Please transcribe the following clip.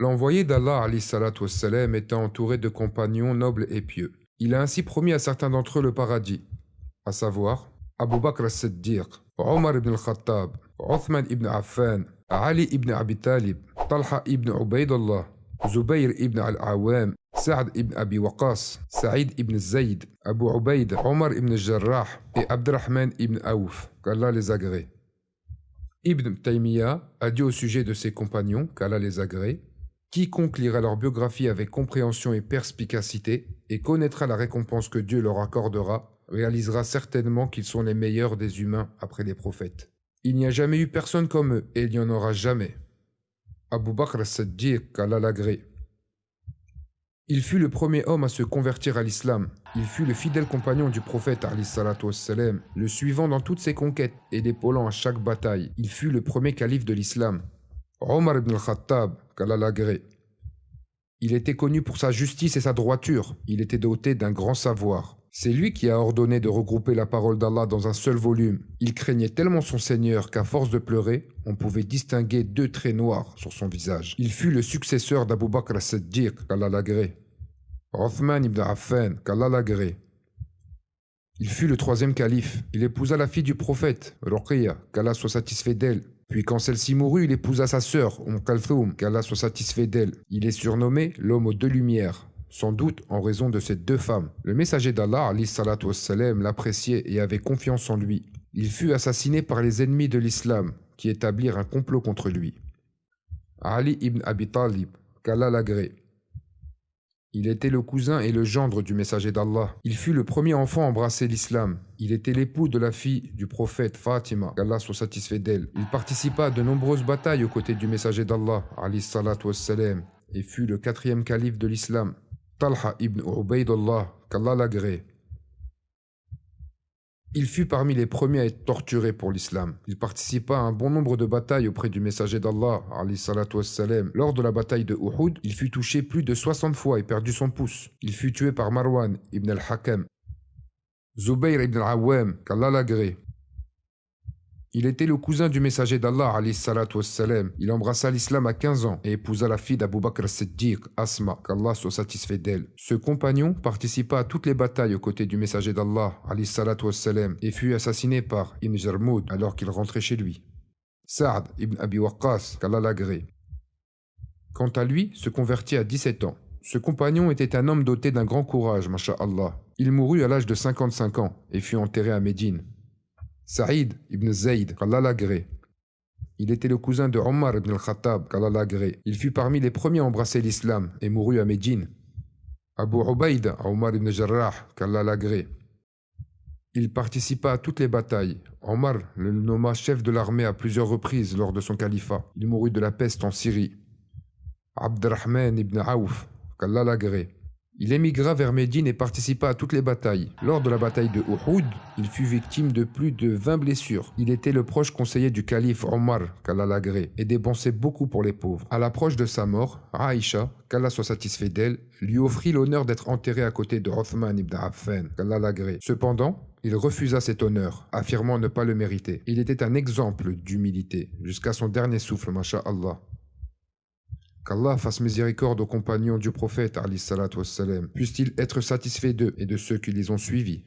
L'envoyé d'Allah était entouré de compagnons nobles et pieux. Il a ainsi promis à certains d'entre eux le paradis, à savoir Abu Bakr as-Siddiq, Omar ibn al-Khattab, Uthman ibn Affan, Ali ibn Abi Talib, Talha ibn Ubaidullah, Zubayr ibn al-Awam, Saad ibn Abi Waqas, Saïd ibn Zayd, Abu Ubaid, Omar ibn Jarrah et Abdurrahman ibn Aouf, qu'Allah les agrée. Ibn Taymiyyah a dit au sujet de ses compagnons, qu'Allah les agrée, Quiconque lira leur biographie avec compréhension et perspicacité et connaîtra la récompense que Dieu leur accordera, réalisera certainement qu'ils sont les meilleurs des humains après les prophètes. Il n'y a jamais eu personne comme eux et il n'y en aura jamais. Abu Bakr as-Siddiq, qu'Allah l'agrée. Il fut le premier homme à se convertir à l'islam. Il fut le fidèle compagnon du prophète le suivant dans toutes ses conquêtes et l'épaulant à chaque bataille. Il fut le premier calife de l'islam. Omar ibn al-Khattab, qu'Allah. Il était connu pour sa justice et sa droiture. Il était doté d'un grand savoir. C'est lui qui a ordonné de regrouper la parole d'Allah dans un seul volume. Il craignait tellement son Seigneur qu'à force de pleurer, on pouvait distinguer deux traits noirs sur son visage. Il fut le successeur d'Abu Bakr as-Siddiq, qu'Allah l'agrée. Othman ibn Affan, qu'Allah l'agrée. Il fut le troisième calife. Il épousa la fille du prophète, Ruqiyya, qu'Allah soit satisfait d'elle. Puis quand celle-ci mourut, il épousa sa sœur, Umm Kalthoum, qu'Allah soit satisfait d'elle. Il est surnommé l'homme aux deux lumières, sans doute en raison de ces deux femmes. Le messager d'Allah, l'appréciait et avait confiance en lui. Il fut assassiné par les ennemis de l'islam, qui établirent un complot contre lui. Ali ibn Abi Talib, qu'Allah l'agrée. Il était le cousin et le gendre du messager d'Allah. Il fut le premier enfant à embrasser l'islam. Il était l'époux de la fille du prophète Fatima, qu'Allah soit satisfait d'elle. Il participa à de nombreuses batailles aux côtés du messager d'Allah, et fut le quatrième calife de l'islam. Talha ibn Ubaidullah, qu'Allah l'agrée. Il fut parmi les premiers à être torturé pour l'islam. Il participa à un bon nombre de batailles auprès du messager d'Allah, Lors de la bataille de Uhud, il fut touché plus de 60 fois et perdu son pouce. Il fut tué par Marwan ibn al-Hakam. Zubayr ibn al-Awwam, qu'Allah l'agrée. Il était le cousin du messager d'Allah, Il embrassa l'islam à 15 ans et épousa la fille d'Abu Bakr Siddiq, Asma, qu'Allah soit satisfait d'elle. Ce compagnon participa à toutes les batailles aux côtés du messager d'Allah, et fut assassiné par Ibn Jarmoud alors qu'il rentrait chez lui. Saad ibn Abi Waqqas, qu'Allah l'agrée. Quant à lui, se convertit à 17 ans. Ce compagnon était un homme doté d'un grand courage, Allah. Il mourut à l'âge de 55 ans et fut enterré à Médine. Saïd ibn Zayd, qu'Allah. Il était le cousin de Omar ibn al-Khattab, qu'Allah. Il fut parmi les premiers à embrasser l'islam et mourut à Médine. Abu Ubaid, Omar ibn Jarrah, qu'Allah. Il participa à toutes les batailles. Omar le nomma chef de l'armée à plusieurs reprises lors de son califat. Il mourut de la peste en Syrie. Abdurrahman ibn Aouf, qu'Allah. Il émigra vers Médine et participa à toutes les batailles. Lors de la bataille de Uhud, il fut victime de plus de 20 blessures. Il était le proche conseiller du calife Omar, qu'Allah l'agrée, et dépensait beaucoup pour les pauvres. À l'approche de sa mort, Aïcha, qu'Allah soit satisfait d'elle, lui offrit l'honneur d'être enterré à côté de Rothman ibn Affan, qu'Allah l'agrée. Cependant, il refusa cet honneur, affirmant ne pas le mériter. Il était un exemple d'humilité, jusqu'à son dernier souffle, Allah. Qu'Allah fasse miséricorde aux compagnons du prophète, puisse-t-il être satisfait d'eux et de ceux qui les ont suivis.